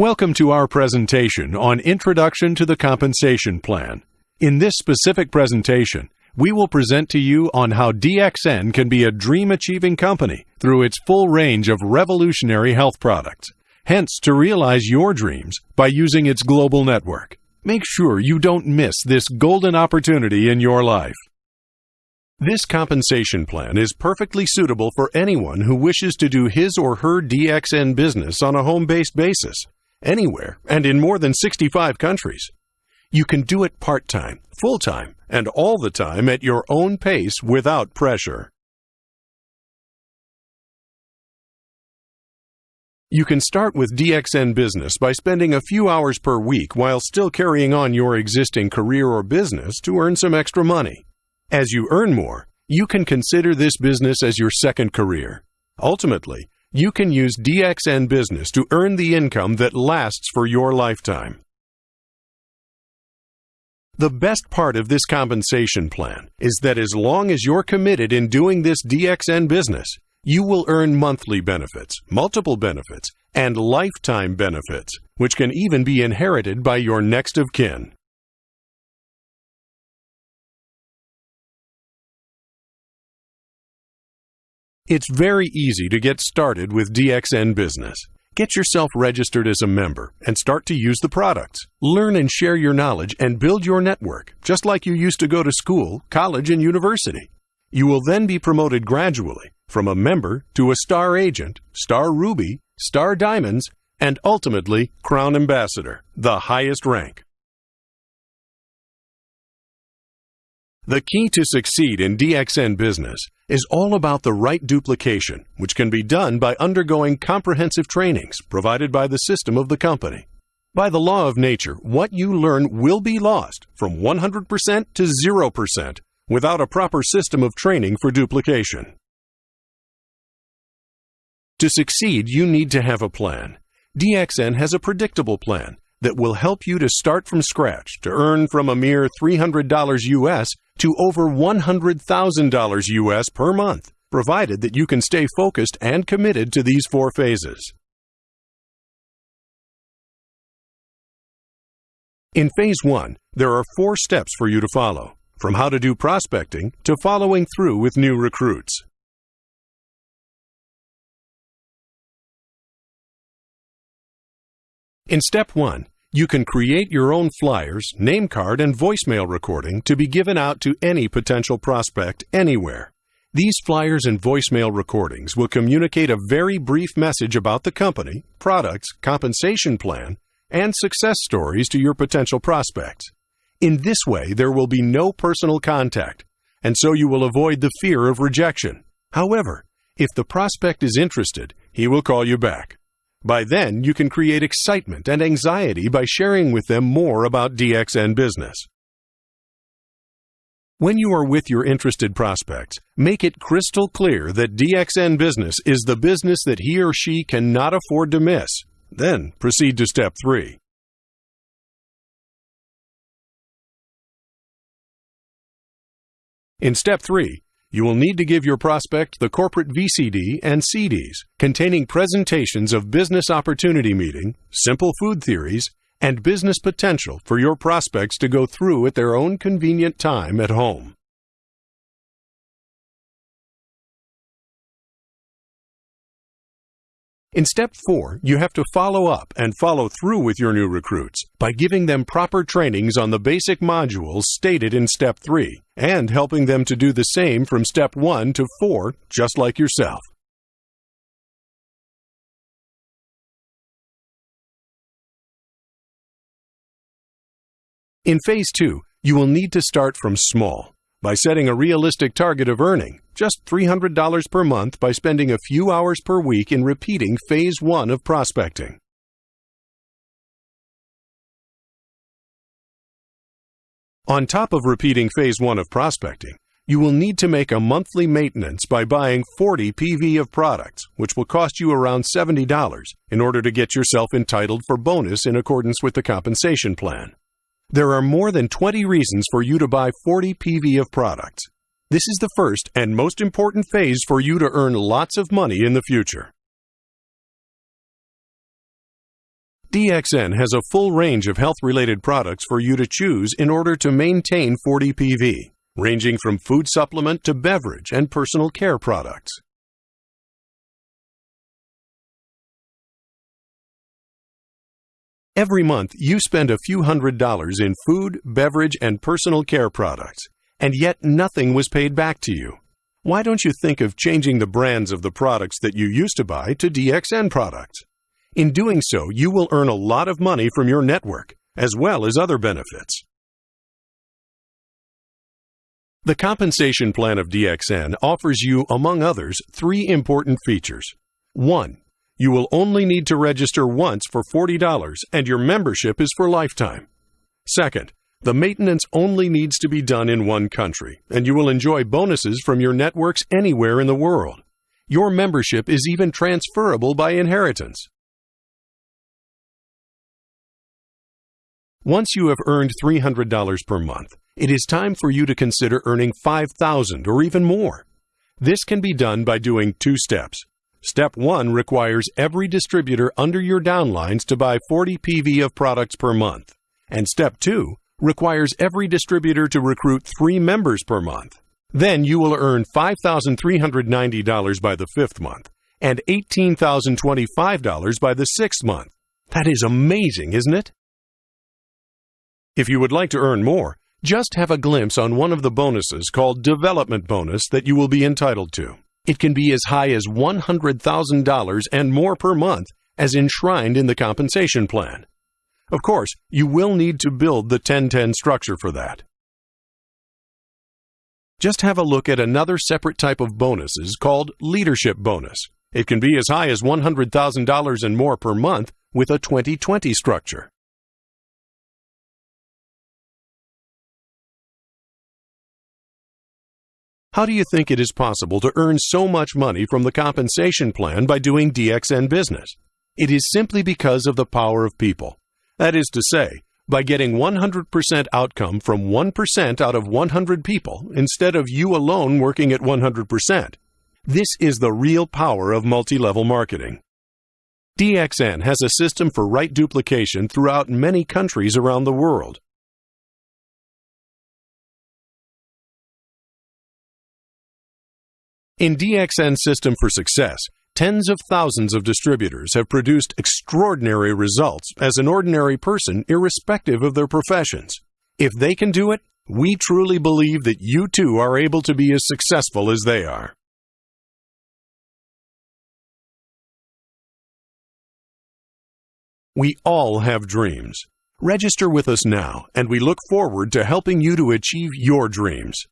Welcome to our presentation on Introduction to the Compensation Plan. In this specific presentation, we will present to you on how DXN can be a dream achieving company through its full range of revolutionary health products. Hence, to realize your dreams by using its global network. Make sure you don't miss this golden opportunity in your life. This compensation plan is perfectly suitable for anyone who wishes to do his or her DXN business on a home based basis anywhere, and in more than 65 countries. You can do it part time, full time, and all the time at your own pace without pressure. You can start with DXN Business by spending a few hours per week while still carrying on your existing career or business to earn some extra money. As you earn more, you can consider this business as your second career. Ultimately, you can use DXN Business to earn the income that lasts for your lifetime. The best part of this compensation plan is that as long as you're committed in doing this DXN business, you will earn monthly benefits, multiple benefits, and lifetime benefits, which can even be inherited by your next of kin. It's very easy to get started with DXN Business. Get yourself registered as a member and start to use the products. Learn and share your knowledge and build your network, just like you used to go to school, college, and university. You will then be promoted gradually from a member to a star agent, star ruby, star diamonds, and ultimately crown ambassador, the highest rank. The key to succeed in DXN business is all about the right duplication, which can be done by undergoing comprehensive trainings provided by the system of the company. By the law of nature, what you learn will be lost from 100% to 0% without a proper system of training for duplication. To succeed, you need to have a plan. DXN has a predictable plan that will help you to start from scratch to earn from a mere $300 US to over $100,000 US per month, provided that you can stay focused and committed to these four phases. In Phase 1, there are four steps for you to follow, from how to do prospecting to following through with new recruits. In Step 1, you can create your own flyers, name card, and voicemail recording to be given out to any potential prospect anywhere. These flyers and voicemail recordings will communicate a very brief message about the company, products, compensation plan, and success stories to your potential prospects. In this way, there will be no personal contact, and so you will avoid the fear of rejection. However, if the prospect is interested, he will call you back. By then, you can create excitement and anxiety by sharing with them more about DXN business. When you are with your interested prospects, make it crystal clear that DXN business is the business that he or she cannot afford to miss. Then proceed to step 3. In step 3, you will need to give your prospect the corporate VCD and CDs containing presentations of business opportunity meeting, simple food theories, and business potential for your prospects to go through at their own convenient time at home. In step four, you have to follow up and follow through with your new recruits by giving them proper trainings on the basic modules stated in step three and helping them to do the same from step one to four, just like yourself. In phase two, you will need to start from small by setting a realistic target of earning, just $300 per month by spending a few hours per week in repeating phase one of prospecting. On top of repeating phase one of prospecting, you will need to make a monthly maintenance by buying 40 PV of products, which will cost you around $70 in order to get yourself entitled for bonus in accordance with the compensation plan. There are more than 20 reasons for you to buy 40 PV of products. This is the first and most important phase for you to earn lots of money in the future. DXN has a full range of health related products for you to choose in order to maintain 40 PV, ranging from food supplement to beverage and personal care products. Every month, you spend a few hundred dollars in food, beverage, and personal care products, and yet nothing was paid back to you. Why don't you think of changing the brands of the products that you used to buy to DXN products? In doing so, you will earn a lot of money from your network, as well as other benefits. The compensation plan of DXN offers you, among others, three important features. 1. You will only need to register once for $40 and your membership is for lifetime. Second, the maintenance only needs to be done in one country, and you will enjoy bonuses from your networks anywhere in the world. Your membership is even transferable by inheritance. Once you have earned $300 per month, it is time for you to consider earning $5,000 or even more. This can be done by doing two steps. Step 1 requires every distributor under your downlines to buy 40 PV of products per month. And Step 2 requires every distributor to recruit 3 members per month. Then you will earn $5,390 by the fifth month and $18,025 by the sixth month. That is amazing, isn't it? If you would like to earn more, just have a glimpse on one of the bonuses called Development Bonus that you will be entitled to. It can be as high as $100,000 and more per month as enshrined in the compensation plan. Of course, you will need to build the 1010 structure for that. Just have a look at another separate type of bonuses called Leadership Bonus. It can be as high as $100,000 and more per month with a 2020 structure. How do you think it is possible to earn so much money from the compensation plan by doing DXN business? It is simply because of the power of people. That is to say, by getting 100% outcome from 1% out of 100 people instead of you alone working at 100%. This is the real power of multi level marketing. DXN has a system for right duplication throughout many countries around the world. In DXN System for Success, tens of thousands of distributors have produced extraordinary results as an ordinary person, irrespective of their professions. If they can do it, we truly believe that you too are able to be as successful as they are. We all have dreams. Register with us now, and we look forward to helping you to achieve your dreams.